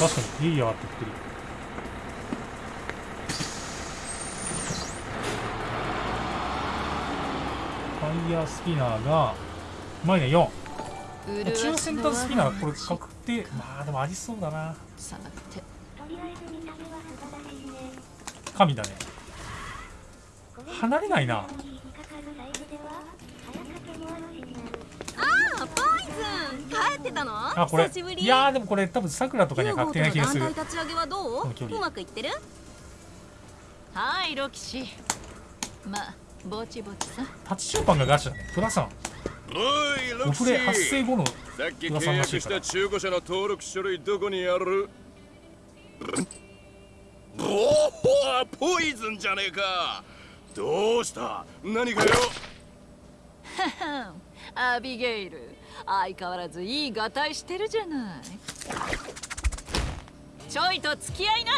確かにいいやってってる。ファイヤースピナーがうまいね4中センタースピナーこれ確定まあでもありそうだな。神だね。離れないな。ああポイズン帰ってたの？あこれ。久しぶり。いやーでもこれ多分さくらとかには確定な気がする。団体立ち上げはどう？うまくいってる？はいロキシまあぼちぼちさタッチシューパンがガチだね。プラさん。おいロオフレクシー発生後のさっき噂契約した中古車の登録書類どこにある？おおポイズンじゃねえか。どうした？何かよ？アビゲイル相変わらずいいがたいしてるじゃない。ちょいと付き合いな。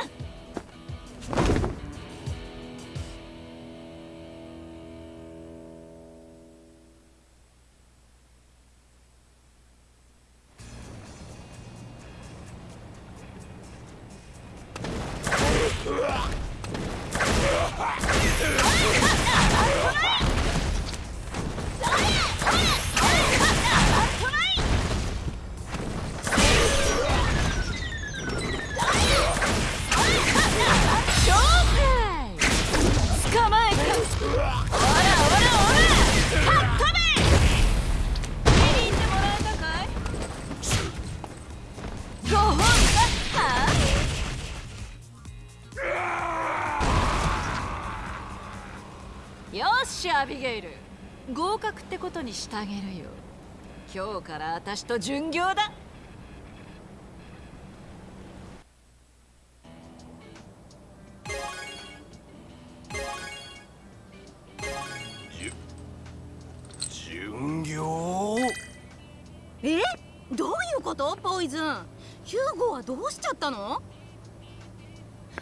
勝よっしアビゲイル。合格ってことにしてあげるよ。今日から私と巡業だ。え？どういうこと？ポイズン。ヒューゴはどうしちゃったの？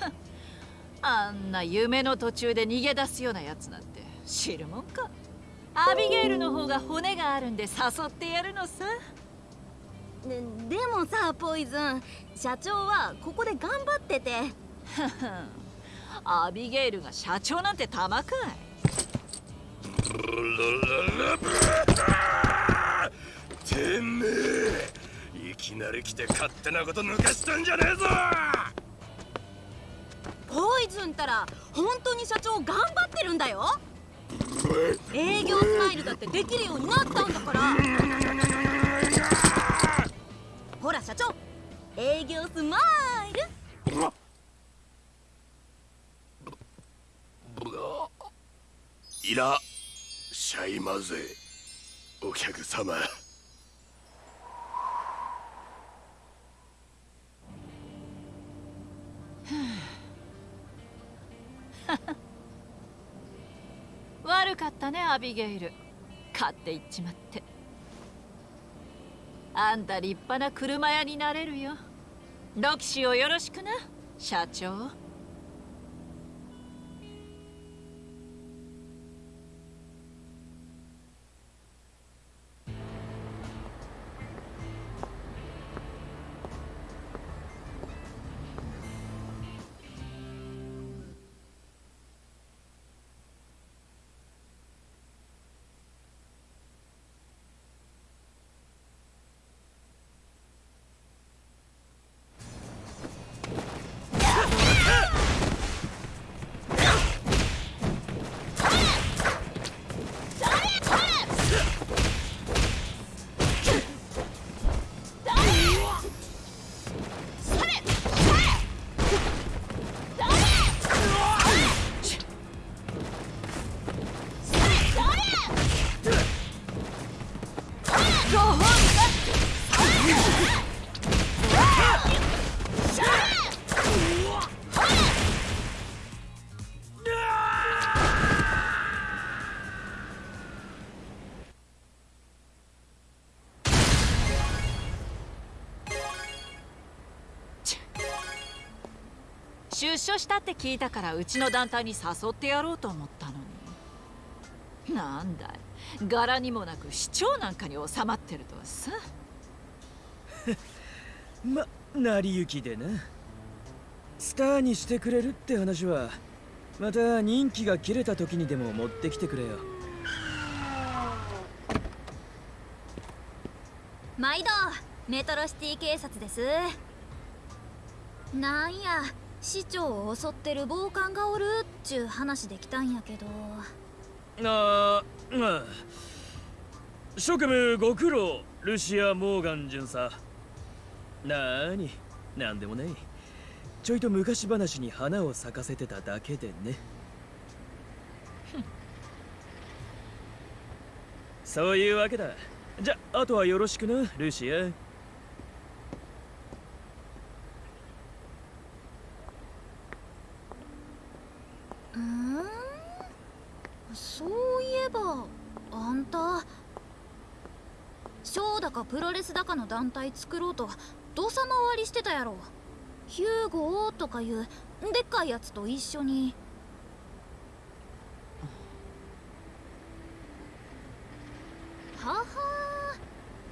あんな夢の途中で逃げ出すようなやつなんて知るもんか。アビゲイルの方が骨があるんで誘ってやるのさ。ででもさポイズン。社長はここで頑張ってて。アビゲイルが社長なんてたまかい てめえ。いきなり来て勝手なこと抜かしたんじゃねえぞ。ポイズンったら本当に社長頑張ってるんだよ。営業スマイルだってできるようになったんだから。ほら社長営業スマイル。いらっしゃいませ。お客様かったねアビゲイル。勝っていっちまって。あんた立派な車屋になれるよ。ロキシをよろしくな社長。出所したって聞いたからうちの団体に誘ってやろうと思ったのに。なんだい。柄にもなく市長なんかに収まってるとはさ。ま成り行きでな。スターにしてくれるって話はまた人気が切れた時にでも持ってきてくれよ。毎度メトロシティ警察です。なんや市長を襲ってる暴漢がおるっちゅう話できたんやけど。ああまあ職務ご苦労ルシア・モーガン巡査。なーになんでもない。ちょいと昔話に花を咲かせてただけでね。そういうわけだ。じゃあとはよろしくなルシアうん？そういえばあんた。ショーだかプロレスだかの団体作ろうと土佐回りしてたやろ。ヒューゴーとかいうでっかいやつと一緒に。はは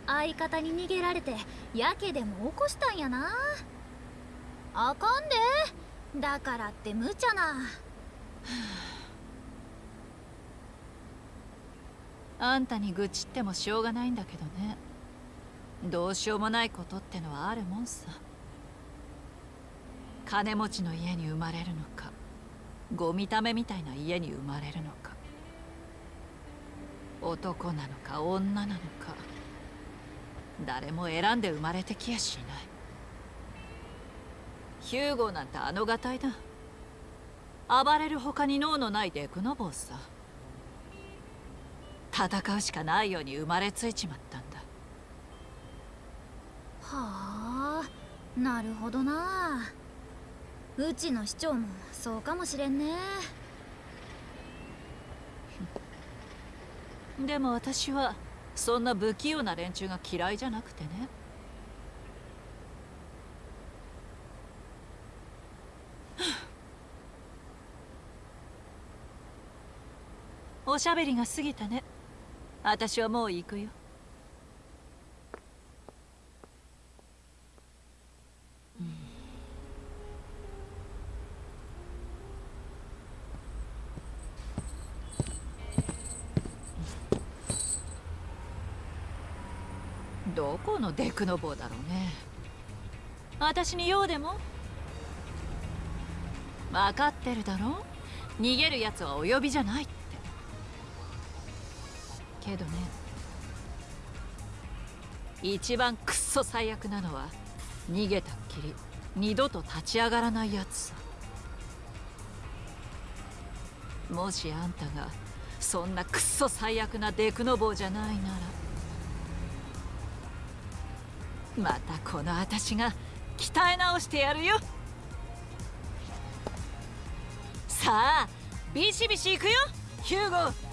相方に逃げられてやけでも起こしたんやな。あかんで。だからって無茶な。あんたに愚痴ってもしょうがないんだけどね。どうしようもないことってのはあるもんさ。金持ちの家に生まれるのかゴミためみたいな家に生まれるのか男なのか女なのか誰も選んで生まれてきやしない。ヒューゴなんてあのがたいだ。暴れる他に脳のないデクノボーさ。戦うしかないように生まれついちまったんだ。はあなるほどな。うちの市長もそうかもしれんね。でも私はそんな不器用な連中が嫌いじゃなくてねおしゃべりが過ぎたね。私はもう行くよ。どこのデクノボだろうね。私に用でも？分かってるだろ逃げるやつはお呼びじゃないって。けどね。一番くっそ最悪なのは逃げたっきり二度と立ち上がらないやつさ。もしあんたがそんなくっそ最悪なデクノボーじゃないならまたこの私が鍛え直してやるよ。さあビシビシ行くよヒューゴ